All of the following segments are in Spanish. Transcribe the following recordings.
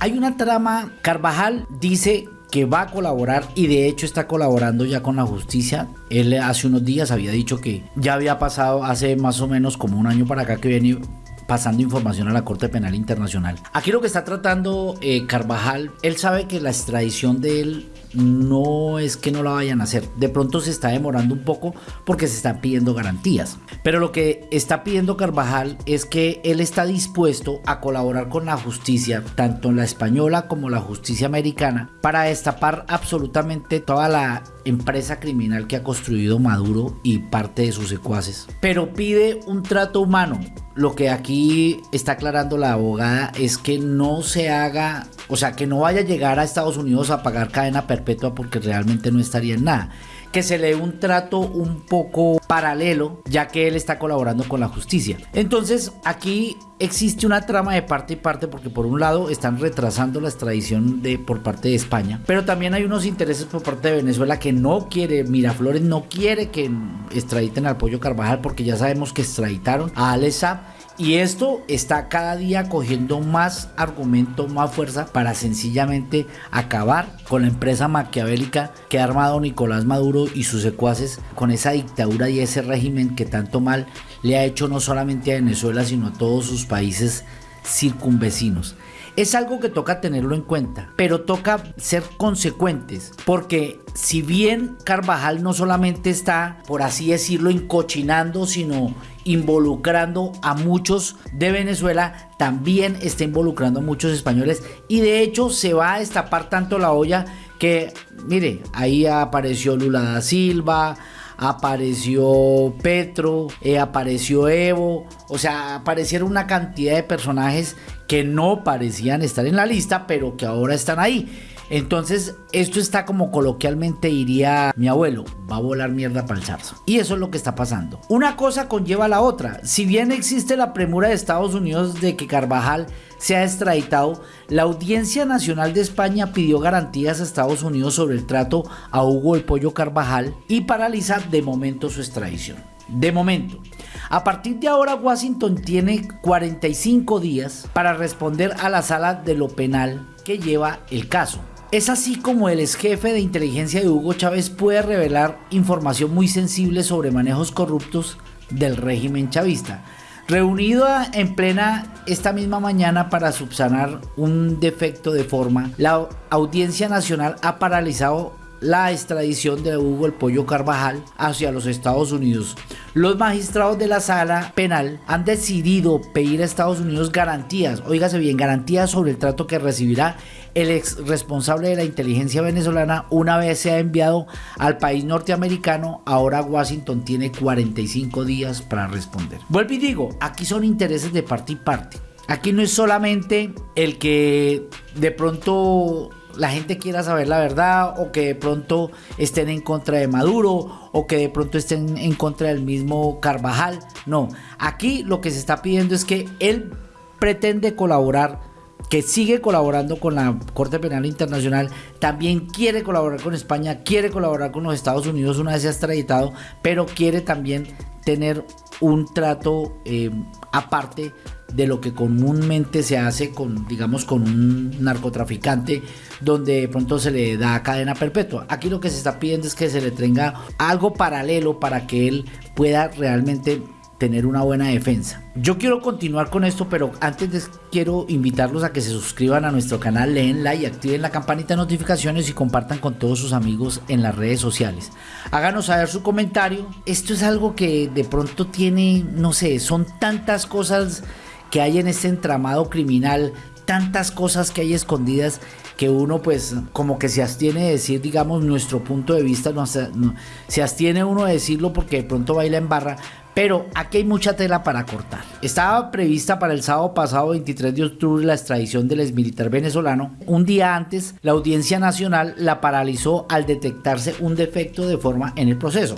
hay una trama, Carvajal dice que va a colaborar y de hecho está colaborando ya con la justicia. Él hace unos días había dicho que ya había pasado hace más o menos como un año para acá que viene pasando información a la Corte Penal Internacional. Aquí lo que está tratando eh, Carvajal, él sabe que la extradición de él no es que no la vayan a hacer. De pronto se está demorando un poco porque se están pidiendo garantías. Pero lo que está pidiendo Carvajal es que él está dispuesto a colaborar con la justicia, tanto la española como la justicia americana, para destapar absolutamente toda la empresa criminal que ha construido Maduro y parte de sus secuaces. Pero pide un trato humano. Lo que aquí está aclarando la abogada es que no se haga, o sea, que no vaya a llegar a Estados Unidos a pagar cadena porque realmente no estaría en nada que se le dé un trato un poco paralelo, ya que él está colaborando con la justicia. Entonces, aquí existe una trama de parte y parte porque por un lado están retrasando la extradición de por parte de España, pero también hay unos intereses por parte de Venezuela que no quiere, Miraflores no quiere que extraditen al Pollo Carvajal porque ya sabemos que extraditaron a Alesa y esto está cada día cogiendo más argumento, más fuerza para sencillamente acabar con la empresa maquiavélica que ha armado Nicolás Maduro y sus secuaces con esa dictadura y ese régimen que tanto mal le ha hecho no solamente a Venezuela sino a todos sus países circunvecinos. Es algo que toca tenerlo en cuenta, pero toca ser consecuentes, porque si bien Carvajal no solamente está, por así decirlo, encochinando, sino involucrando a muchos de Venezuela, también está involucrando a muchos españoles. Y de hecho se va a destapar tanto la olla que, mire, ahí apareció Lula da Silva, apareció Petro, eh, apareció Evo, o sea, aparecieron una cantidad de personajes que no parecían estar en la lista, pero que ahora están ahí. Entonces, esto está como coloquialmente diría mi abuelo, va a volar mierda para el zarzo. Y eso es lo que está pasando. Una cosa conlleva a la otra. Si bien existe la premura de Estados Unidos de que Carvajal sea extraditado, la Audiencia Nacional de España pidió garantías a Estados Unidos sobre el trato a Hugo el Pollo Carvajal y paraliza de momento su extradición. De momento. A partir de ahora Washington tiene 45 días para responder a la sala de lo penal que lleva el caso. Es así como el ex jefe de inteligencia de Hugo Chávez puede revelar información muy sensible sobre manejos corruptos del régimen chavista. Reunido en plena esta misma mañana para subsanar un defecto de forma, la Audiencia Nacional ha paralizado la extradición de Hugo el Pollo Carvajal hacia los Estados Unidos. Los magistrados de la sala penal han decidido pedir a Estados Unidos garantías, oígase bien, garantías sobre el trato que recibirá el ex responsable de la inteligencia venezolana una vez se ha enviado al país norteamericano. Ahora Washington tiene 45 días para responder. Vuelvo y digo, aquí son intereses de parte y parte. Aquí no es solamente el que de pronto la gente quiera saber la verdad o que de pronto estén en contra de Maduro o que de pronto estén en contra del mismo Carvajal. No, aquí lo que se está pidiendo es que él pretende colaborar que sigue colaborando con la Corte Penal Internacional, también quiere colaborar con España, quiere colaborar con los Estados Unidos una vez se ha extraditado, pero quiere también tener un trato eh, aparte de lo que comúnmente se hace con, digamos, con un narcotraficante donde de pronto se le da cadena perpetua. Aquí lo que se está pidiendo es que se le tenga algo paralelo para que él pueda realmente tener una buena defensa. Yo quiero continuar con esto, pero antes quiero invitarlos a que se suscriban a nuestro canal, leen like, activen la campanita de notificaciones y compartan con todos sus amigos en las redes sociales. Háganos saber su comentario. Esto es algo que de pronto tiene, no sé, son tantas cosas que hay en este entramado criminal, tantas cosas que hay escondidas que uno pues como que se abstiene de decir digamos nuestro punto de vista no, se abstiene uno de decirlo porque de pronto baila en barra pero aquí hay mucha tela para cortar. Estaba prevista para el sábado pasado 23 de octubre la extradición del exmilitar venezolano. Un día antes, la Audiencia Nacional la paralizó al detectarse un defecto de forma en el proceso.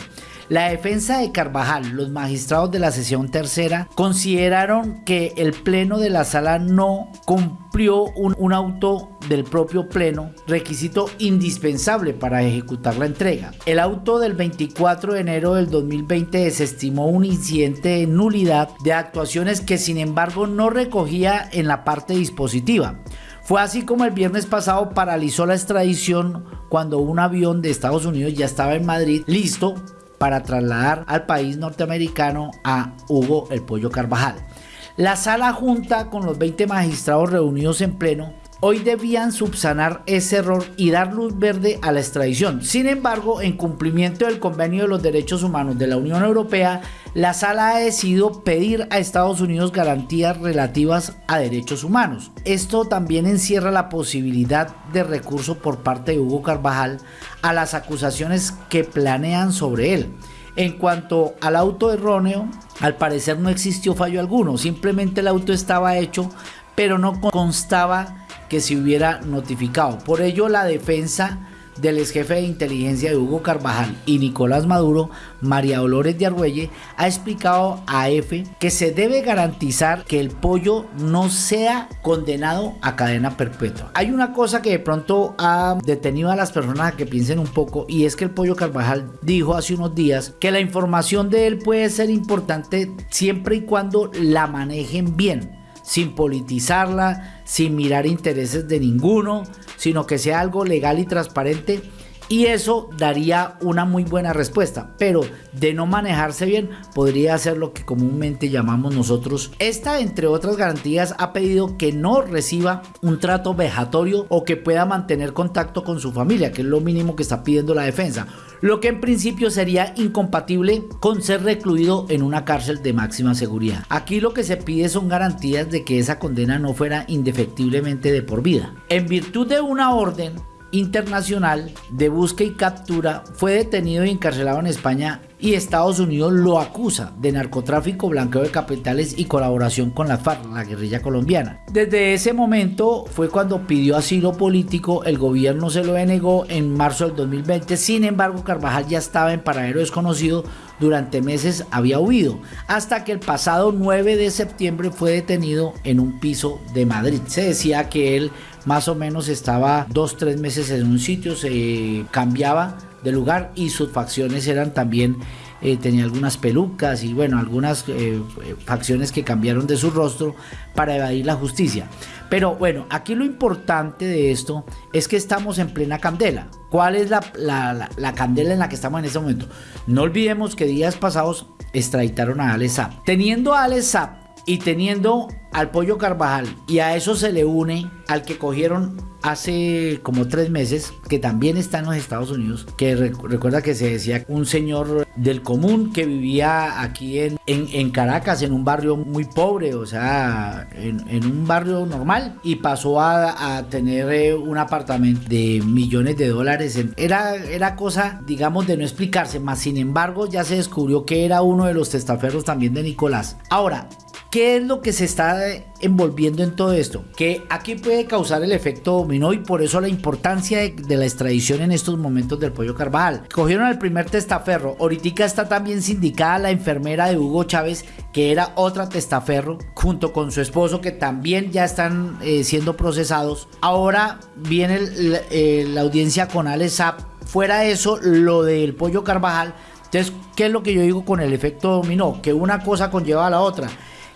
La defensa de Carvajal, los magistrados de la sesión tercera, consideraron que el pleno de la sala no cumplió un, auto del propio pleno, requisito indispensable para ejecutar la entrega. El auto del 24 de enero del 2020 desestimó un incidente de nulidad de actuaciones que sin embargo no recogía en la parte dispositiva Fue así como el viernes pasado paralizó la extradición cuando un avión de Estados Unidos ya estaba en Madrid listo para trasladar al país norteamericano a Hugo el Pollo Carvajal. La sala junta con los 20 magistrados reunidos en pleno hoy debían subsanar ese error y dar luz verde a la extradición. Sin embargo, en cumplimiento del Convenio de los Derechos Humanos de la Unión Europea, la sala ha decidido pedir a Estados Unidos garantías relativas a derechos humanos. Esto también encierra la posibilidad de recurso por parte de Hugo Carvajal a las acusaciones que planean sobre él. En cuanto al auto erróneo, al parecer no existió fallo alguno, simplemente el auto estaba hecho, pero no constaba que se hubiera notificado. Por ello, la defensa del ex jefe de inteligencia de Hugo Carvajal y Nicolás Maduro, María Dolores de Argüelle, ha explicado a EFE que se debe garantizar que el pollo no sea condenado a cadena perpetua. Hay una cosa que de pronto ha detenido a las personas a que piensen un poco y es que el pollo Carvajal dijo hace unos días que la información de él puede ser importante siempre y cuando la manejen bien sin politizarla, sin mirar intereses de ninguno, sino que sea algo legal y transparente. Y eso daría una muy buena respuesta, pero de no manejarse bien podría ser lo que comúnmente llamamos nosotros. Esta, entre otras garantías, ha pedido que no reciba un trato vejatorio o que pueda mantener contacto con su familia, que es lo mínimo que está pidiendo la defensa lo que en principio sería incompatible con ser recluido en una cárcel de máxima seguridad. Aquí lo que se pide son garantías de que esa condena no fuera indefectiblemente de por vida. En virtud de una orden internacional de búsqueda y captura, fue detenido y encarcelado en España y Estados Unidos lo acusa de narcotráfico, blanqueo de capitales y colaboración con la FARC, la guerrilla colombiana. Desde ese momento fue cuando pidió asilo político, el gobierno se lo denegó en marzo del 2020, sin embargo Carvajal ya estaba en paradero desconocido, durante meses había huido, hasta que el pasado 9 de septiembre fue detenido en un piso de Madrid. Se decía que él más o menos estaba dos, tres meses en un sitio, se cambiaba de lugar y sus facciones eran también eh, tenía algunas pelucas y bueno, algunas eh, facciones que cambiaron de su rostro para evadir la justicia. Pero bueno, aquí lo importante de esto es que estamos en plena candela. ¿Cuál es la, la, candela en la que estamos en este momento? No olvidemos que días pasados extraditaron a Alex Teniendo a Alex y teniendo al Pollo Carvajal y a eso se le une al que cogieron hace como tres meses, que también está en los Estados Unidos, que recuerda que se decía un señor del común que vivía aquí en, Caracas, en un barrio muy pobre, o sea, en, un barrio normal, y pasó a, a, tener eh, un apartamento de millones de dólares. Era, era cosa, digamos, de no explicarse, más sin embargo ya se descubrió que era uno de los testaferros también de Nicolás. Ahora, ¿Qué es lo que se está envolviendo en todo esto? Que aquí puede causar el efecto dominó y por eso la importancia de, la extradición en estos momentos del pollo Carvajal. Cogieron al primer testaferro, ahorita está también sindicada la enfermera de Hugo Chávez, que era otra testaferro, junto con su esposo que también ya están eh, siendo procesados. Ahora viene eh, la audiencia con Alex Fuera eso, lo del pollo Carvajal. Entonces, ¿qué es lo que yo digo con el efecto dominó? Que una cosa conlleva a la otra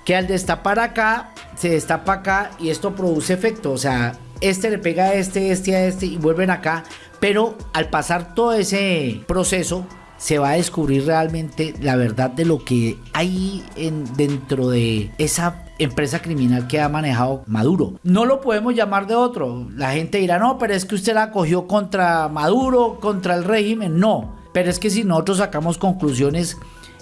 que al destapar acá, se destapa acá y esto produce efecto. O sea, este le pega a este, este a este y vuelven acá. Pero al pasar todo ese proceso, se va a descubrir realmente la verdad de lo que hay en, dentro de esa empresa criminal que ha manejado Maduro. No lo podemos llamar de otro. La gente dirá, no, pero es que usted la cogió contra Maduro, contra el régimen. No, pero es que si nosotros sacamos conclusiones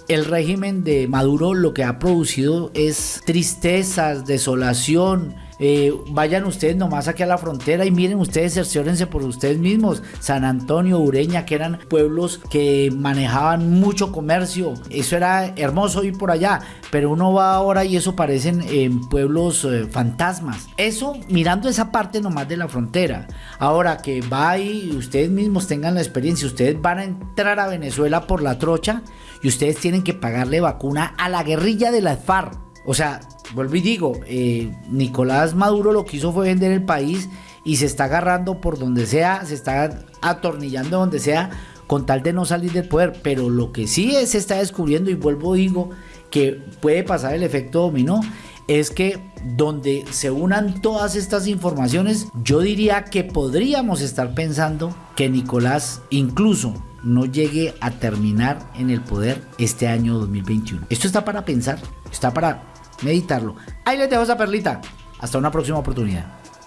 el régimen de Maduro lo que ha producido es tristezas, desolación. Eh, vayan ustedes nomás aquí a la frontera y miren ustedes, cerciórense por ustedes mismos. San Antonio, Ureña, que eran pueblos que manejaban mucho comercio. Eso era hermoso ir por allá, pero uno va ahora y eso parecen pueblos eh, fantasmas. Eso mirando esa parte nomás de la frontera. Ahora que va y ustedes mismos tengan la experiencia, ustedes van a entrar a Venezuela por la trocha y ustedes tienen que pagarle vacuna a la guerrilla de la FARC. O sea, vuelvo y digo, eh, Nicolás Maduro lo que hizo fue vender el país y se está agarrando por donde sea, se está atornillando donde sea con tal de no salir del poder, pero lo que sí es, se está descubriendo y vuelvo y digo que puede pasar el efecto dominó es que donde se unan todas estas informaciones, yo diría que podríamos estar pensando que Nicolás incluso no llegue a terminar en el poder este año 2021. Esto está para pensar, está para meditarlo. Ahí les dejo esa perlita. Hasta una próxima oportunidad.